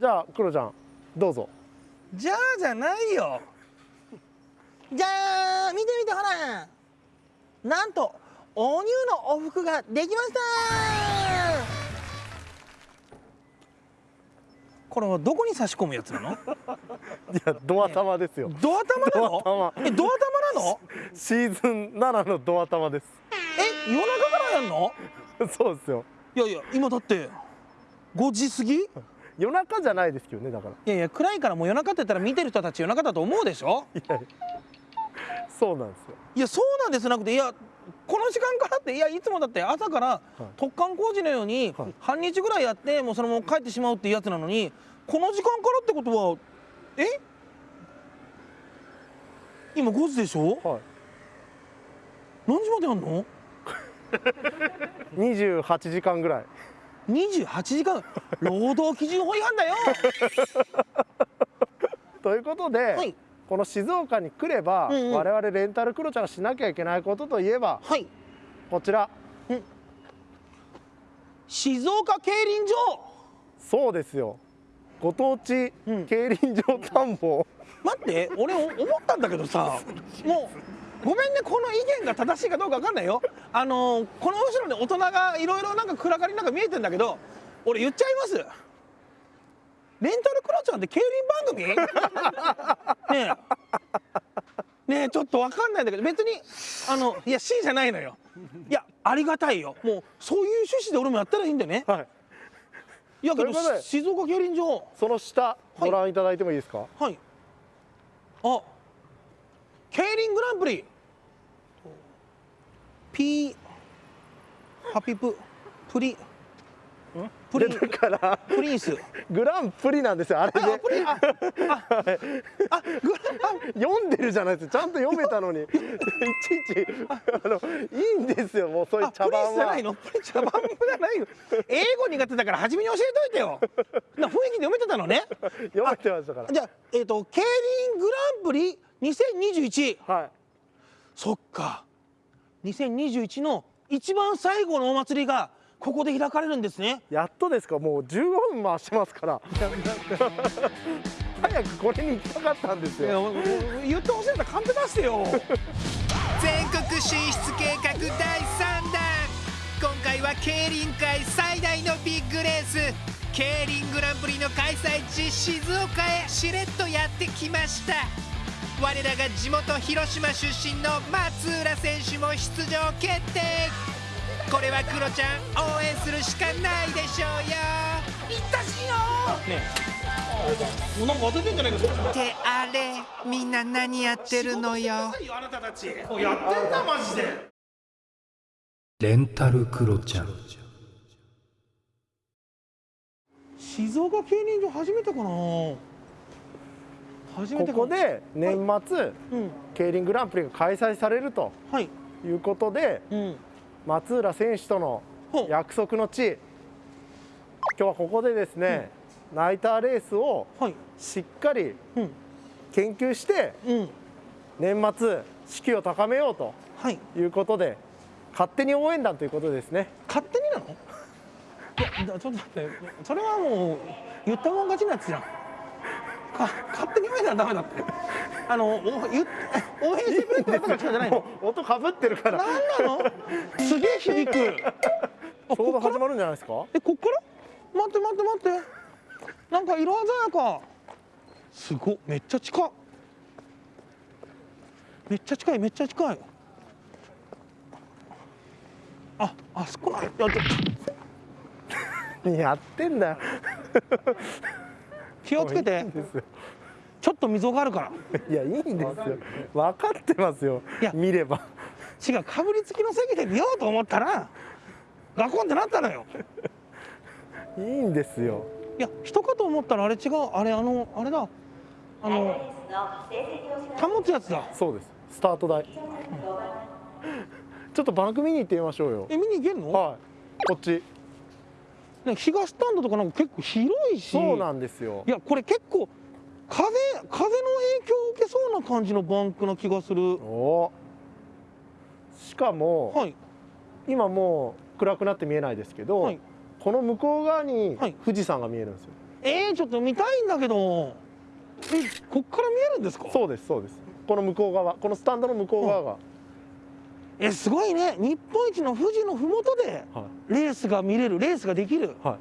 じゃあクロちゃんどうぞ。じゃあじゃないよ。じゃあ見て見てほら。なんとお乳のお服ができました。これはどこに差し込むやつなの？いやドア玉ですよ。ドア玉なの？ドア玉。えドア玉なの？シーズン7のドア玉です。え夜中からやんの？そうですよ。いやいや今だって5時過ぎ？い夜中じゃないですけどねだから。やいや暗いからもう夜中って言ったら見てる人たち夜中だと思うでしょ？いやそうなんですよ。いやそうなんですなくていやこの時間からっていやいつもだって朝から突貫工事のようにはい。半日ぐらいやってもうそのまま帰ってしまうっていうやつなのにこの時間からってことはえ？今5時でしょ？はい。何時までやんの？28時間ぐらい28時間労働基準法違反だよ。ということで、はい。この静岡に来れば、うんうん。我々レンタルクロちゃんがしなきゃいけないことといえばはい。こちら。静岡競輪場。そうですよ。ご当地うん。競輪場探訪、待って俺お思ったんだけどさ。もうごめんねこの意見が正しいかどうか分かんないよ。あのーこの後ろに大人がいろいろなんか暗がりなんか見えてんだけど俺言っちゃいます。レンタルクロちゃんって競輪番組？ねえ。ねえちょっと分かんないんだけど別にあのいや C じゃないのよ。いやありがたいよ。もうそういう趣旨で俺もやったらいいんだよね。はい。いやけどということで静岡競輪場。その下ご覧いただいてもいいですか、はい。あ、競輪グランプリ。ピー、ハピプ、プリ、プリで、だから。プリンス。グランプリなんですよあれあ、でプリン、あ、あ、あ、グラ読んでるじゃないです。かちゃんと読めたのに。いちいち。あのいいんですよもうそういうあ、プリン茶番は。スじゃないの？プリン茶番じゃないよ。英語苦手だから初めに教えといてよ。な雰囲気で読めてたのね？読めてましたから。じゃあ、えっ、と、競輪グランプリ2021。はい。そっか2021の一番最後のお祭りがここで開かれるんですね。やっとですか。もう15分回してますから。早くこれに行きたかったんですよ。言ってほしいんだカンペ出してよ。全国進出計画第3弾。今回は競輪界最大のビッグレース。競輪グランプリの開催地静岡へ。しれっとやってきました我らが地元広島出身の松浦選手も出場決定。これはクロちゃん応援するしかないでしょうよ。いったしよねえ。なんか当ててんじゃないかって。あれみんな何やってるのよ。あなたたちやってんだマジで。レンタルクロちゃん。静岡競輪場初めてかなここで年末うん。競輪グランプリが開催されるとはい。いうことでうん。松浦選手との約束の地。今日はここでですね、ナイターレースをはい。しっかりうん。研究してうん。年末士気を高めようとはい。いうことで勝手に応援団ということですね。勝手になの？ちょっと待って。それはもう言ったもん勝ちのやつじゃんか勝手に言えたらダメだって。あのお言っ応援してくれってやつが来たんじゃないの？音かぶってるから。何なの？すげえ響く。あちょうど始まるんじゃないですか？えこっから？待って待って待って。なんか色鮮やか。すごっ。めっちゃ近い。めっちゃ近いめっちゃ近い。ああそこなんやちょ やってんだよ気をつけて。ちょっと溝があるから。いやいいんですよ。分かってますよ。いや。見れば。違うかぶりつきの席で見ようと思ったらガコンってなったのよ。いいんですよ。いや人かと思ったらあれ違う。あれあのあれだ。あの保つやつだ。そうです。スタート台。ちょっとバンク見に行ってみましょうよ。え見に行けるの、はい。こっち。ね、東スタンドとかなんか結構広いし。そうなんですよ。いやこれ結構風風の影響を受けそうな感じのバンクな気がする。お。しかも、はい。今もう暗くなって見えないですけど、はい。この向こう側にはい。富士山が見えるんですよ、えー、ちょっと見たいんだけど。えこっから見えるんですか？そうですそうです。この向こう側このスタンドの向こう側が、えすごいね。日本一の富士の麓ではレースが見れるレースができる。いはい。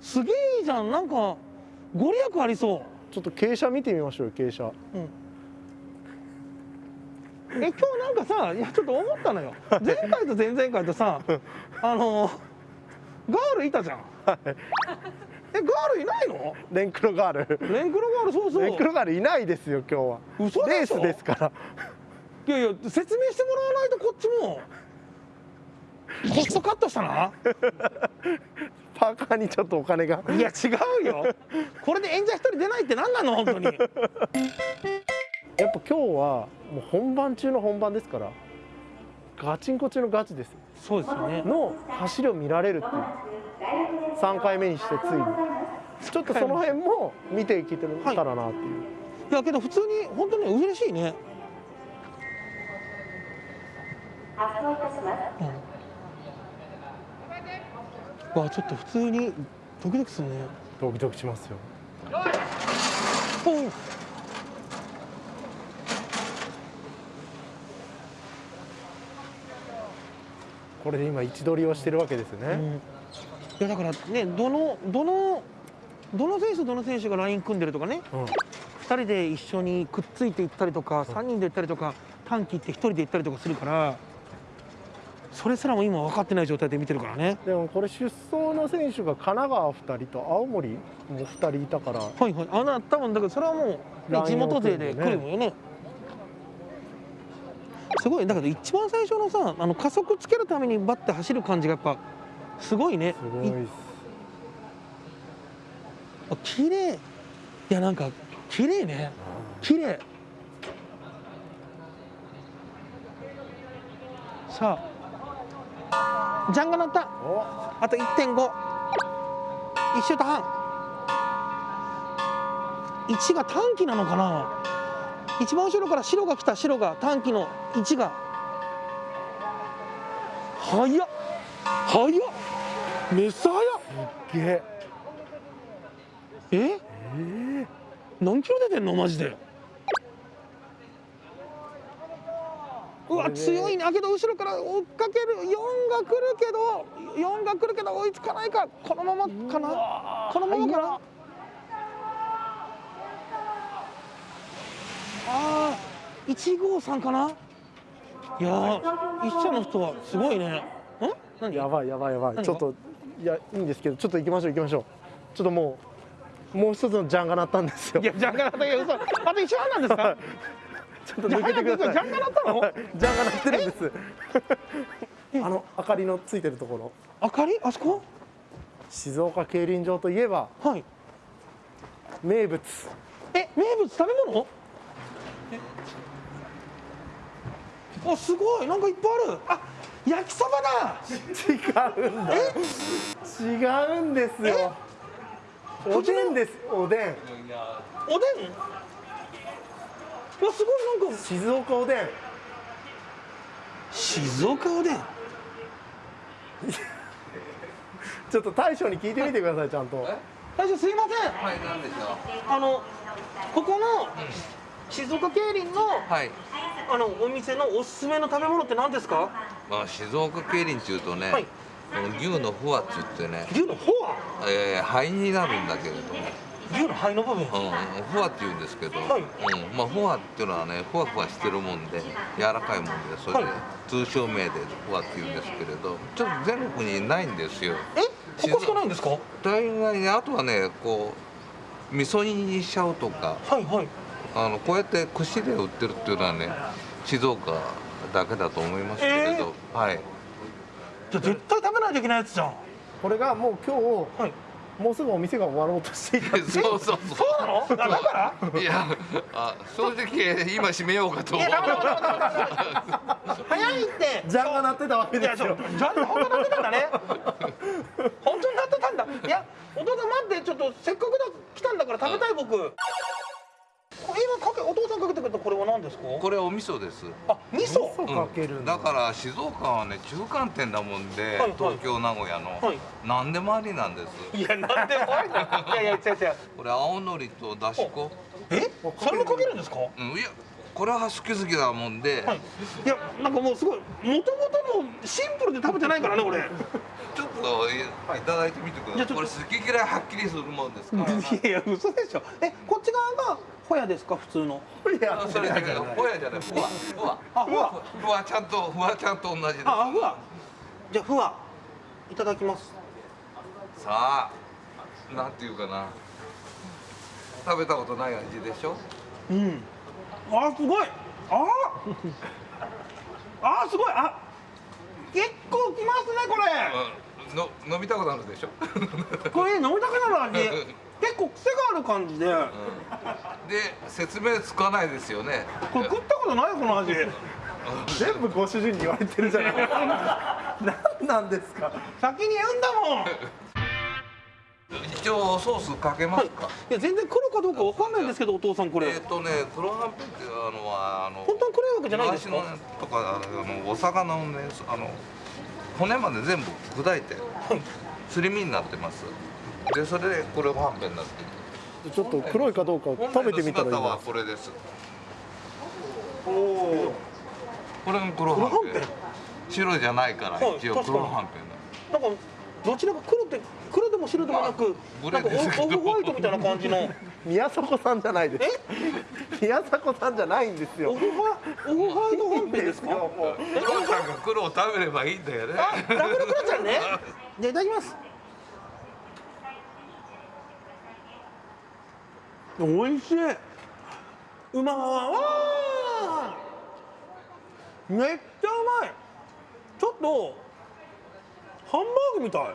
すげえいいじゃん。なんかご利益ありそちょっと傾斜見てみましょうよ傾斜。う、うん、え今日なんかさいやちょっと思ったのよ。前回と前々回とさ あのガールいたじゃん。えガールいないの？レンクロガール。レンクロガールそうそう。レンクロガールいないですよ今日は。嘘でしょ？レースですからいやいや説明してもらわないとこっちも。コストカットしたな。パーカーにちょっとお金が。いや違うよ。これで演者一人出ないって何なの本当に。やっぱ今日はもう本番中の本番ですからガチンコ中のガチです。よそうですよね。の走りを見られるっていう。3回目にしてついに。ちょっとその辺も見ていけたらなっていう、いやけど普通に本当に嬉しいねうん、わちょっと普通にドキドキするね。ドキドキしますよ。これで今位置取りをしてるわけですよね、うん。いやだからねどのどのどの選手とどの選手がライン組んでるとかね。うん。2人で一緒にくっついていったりとか3人で行ったりとか短期って1人で行ったりとかするからそれすらも今分かってない状態で見てるからね。でもこれ出走の選手が神奈川2人と青森も2人いたから。はいはい。あな多分だけどそれはもう、地元勢で来るもんよね。すごい。だけど一番最初のさあの加速つけるためにバッて走る感じがやっぱすごいね。すごいです。あ綺麗。いやなんか綺麗ね。綺麗。さあジャンが鳴ったおあと1.5一周と半。1が短期なのかな。一番後ろから白が来た白が短期の1が。早っ。早っ。めっさ早っ。すげえ。え？えー何キロ出てんの？マジでうわ強いねあけど後ろから追っかける4が来るけど4が来るけど追いつかないか。このままかな？このままかな？あー1号さんかな？いやー一社の人はすごいね。ん何？やばいやばいやばい。ちょっといやいいんですけどちょっと行きましょう行きましょう。ちょっともうもう一つのジャンが鳴ったんですよ。いやジャンガナったけど嘘。あと一半なんですか？ちょっと抜けてください。ジャンガ鳴ったの？ジャンが鳴ってるんです。あの明かりのついてるところ。明かり？あそこ？静岡競輪場といえばはい。名物。え名物食べ物？あすごい。なんかいっぱいある。あ焼きそばだ！違うんだ。違うんですよ。おでんです。おでん。おでん？うわすごいなんか。静岡おでん。静岡おでん？ちょっと大将に聞いてみてくださいちゃんと。大将すいません。はい、なんでしょあのここの静岡競輪のう。はい。あのお店のおすすめの食べ物って何ですか？まあ、静岡競輪っていうとね、はい。この牛のフォアって言ってね、牛のフォアえー、肺になるんだけれども、牛の肺の部分。うん、フォアって言うんですけど、はい。うん、まあ、フォアっていうのはね、ふわふわしてるもんで、柔らかいもんで、それで、はい。通称名でフォアって言うんですけれど、ちょっと全国にないんですよ。え？ここしかないんですか？は大概ね、あとはね、こう、味噌煮にしちゃうとか、いはい。あのこうやって串で売ってるっていうのはね、静岡だけだと思いますけれど、はい。じゃあ絶対食べないといけないやつじゃん。これがもう今日はいもうすぐお店が終わろうとしていたっていう。そうそうそう。なの？あだから？いやあ正直今閉めようかと早いって。ジャンが鳴ってたわけですよ。ジャン本当になってたんだね。本当になってたんだ。いやお父さん待ってちょっとせっかくだ来たんだから食べたい僕。こ今かけお父さんかけてくれたこれは何ですか？これお味噌です。あ味噌？味噌かけるんだだから静岡はね中間点だもんで、はいはい。東京名古屋の、はい。何でもありなんです？いやなんでもありだ いやいや違う違う。これ青のりとだし粉。え？それもかけるんですか？うんいやこれは好き好きだもんで、はい。いやなんかもうすごいもともとのシンプルで食べてないからね俺。ちょっといいただいてみてください。これじゃあちょっと。好き嫌いはっきりするもんですから、いやいや嘘でしょ。えこっち側がホヤですか？普通の。い。やあそれだけどホヤじゃない。ふわふわあふわふわちゃんとふわちゃんと同じです。あふわじゃあふわいただきます。さあなんていうかな。食べたことない味でしょ？うん。あすごい。あ。あすごい。あ結構きますねこうんの飲みたくなるでしょ？れこれ飲みたくなる味 結構癖がある感じで。で説明つかないですよね。これ食ったことないこの味。全部ご主人に言われてるじゃない。ですか何なんですか。先に言うんだもん。一応ソースかけますか、い。や全然黒かどうかわかんないんですけどお父さんこれ。えっ、とね黒はんぺんっていうのはあの本当に黒いわけじゃないですか。とかあのお魚のねあの骨まで全部砕いてすり身になってますでそれで黒はんぺんになってる。ちょっと黒いかどうか本食べてみたらいいな。はこれです。おおこれが黒はんぺん。黒はんぺん白じゃないからはい一応黒はんぺんだなんかどちらか黒って黒でも白でもなくブなんかオフホワイトみたいな感じの。宮迫さんじゃないです。宮迫さんじゃないんですよ。オフホワイトはんぺんですか？黒さんが黒を食べればいいんだよね。あダブルクロちゃんね。じゃあいただきますおいしい。うまわめっちゃうまい。ちょっとハンバーグみたい。へ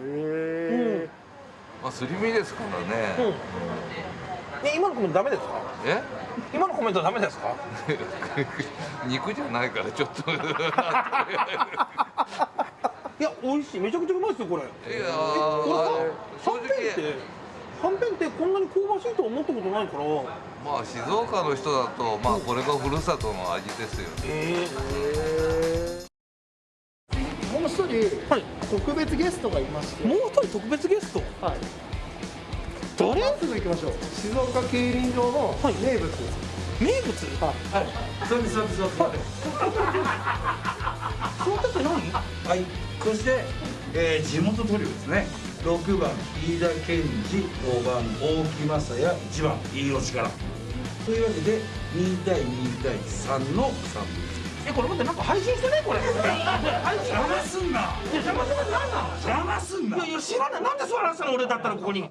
えまあすり身ですからうん。ねえ今のコメントダメですか？え？今のコメントダメですか？肉じゃないからちょっと。いやいや美味しい。めちゃくちゃうまいですよこれ。ーこれは正はんぺんって？直はんぺんってこんなに香ばしいと思ったことないから。まあ静岡の人だとまあこれがふるさとの味ですよね。えもう一人、はい。特別ゲストがいまして。もう一人特別ゲスト？はい。誰？まっすぐ行きましょう。静岡競輪場のはい。名物、名物？はい。そうですそうですそうです。その方っ て何？はい。そして、えー、地元トリオですね。6番飯田健二、5番大木雅也、1番飯尾力。というわけで2対2対3の3えこれ待ってなんか配信してないこれ 配信邪魔すんな。邪魔する何なの邪魔すんな。いやいや知らないなんで座らせたの俺だったらここに